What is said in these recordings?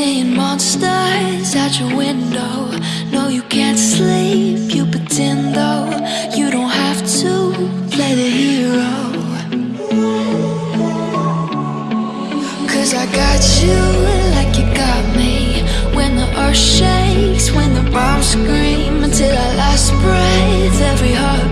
Seeing monsters at your window. No, you can't sleep, you pretend though. You don't have to play the hero. Cause I got you like you got me. When the earth shakes, when the bombs scream Until our last breath, every heart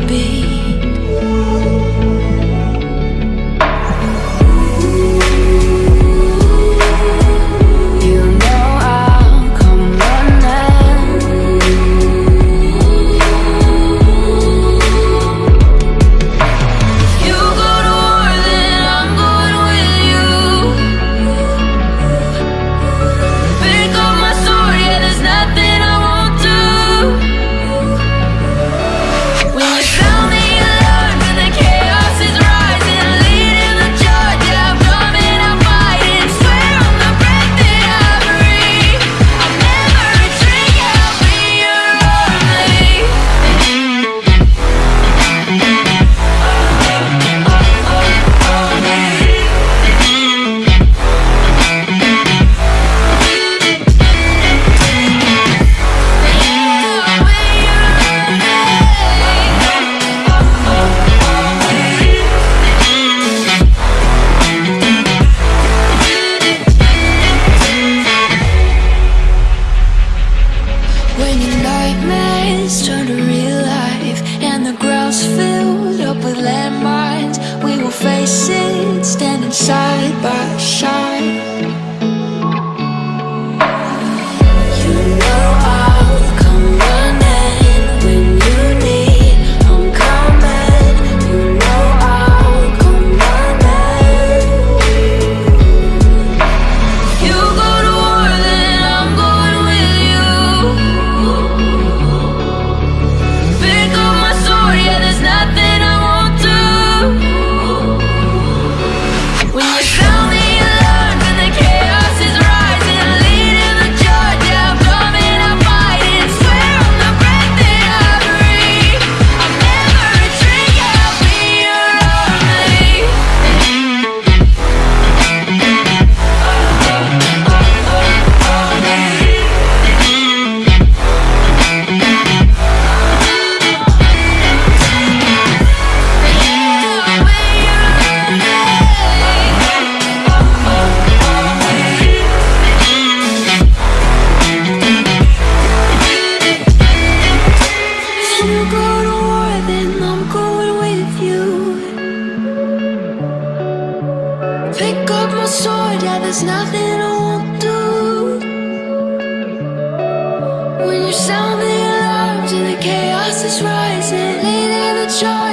show.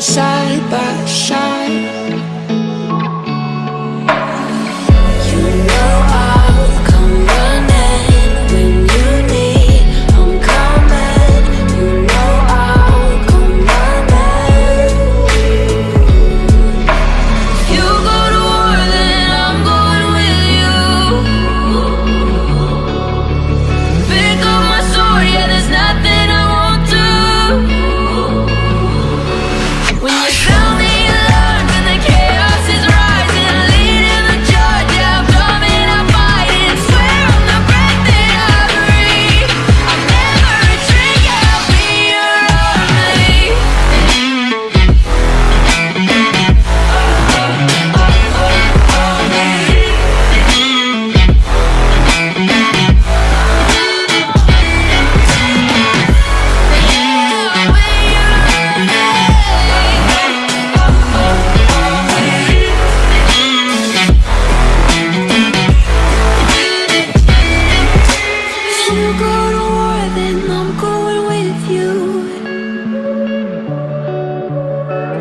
side by side.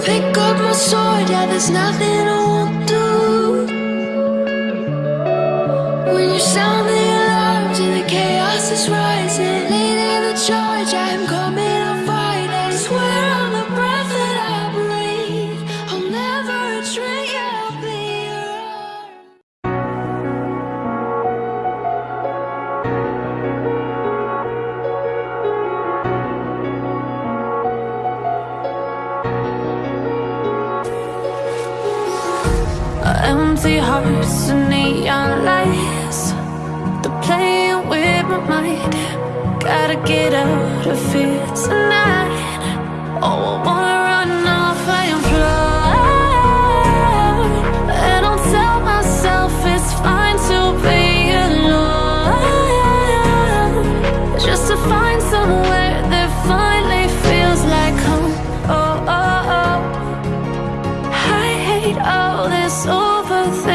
pick up my sword, yeah, there's nothing I won't do. When you sound the alarms and the chaos is rising Leading the charge. Empty hearts and neon lights. They're playing with my mind. Gotta get out of here tonight. Oh, I wanna run off and fly. And I'll tell myself it's fine to be alone. Just to find somewhere that finally feels like home. Oh, oh, oh. I hate all this overthinking.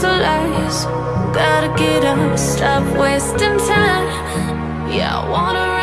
to lies. Gotta get up, stop wasting time. Yeah, I wanna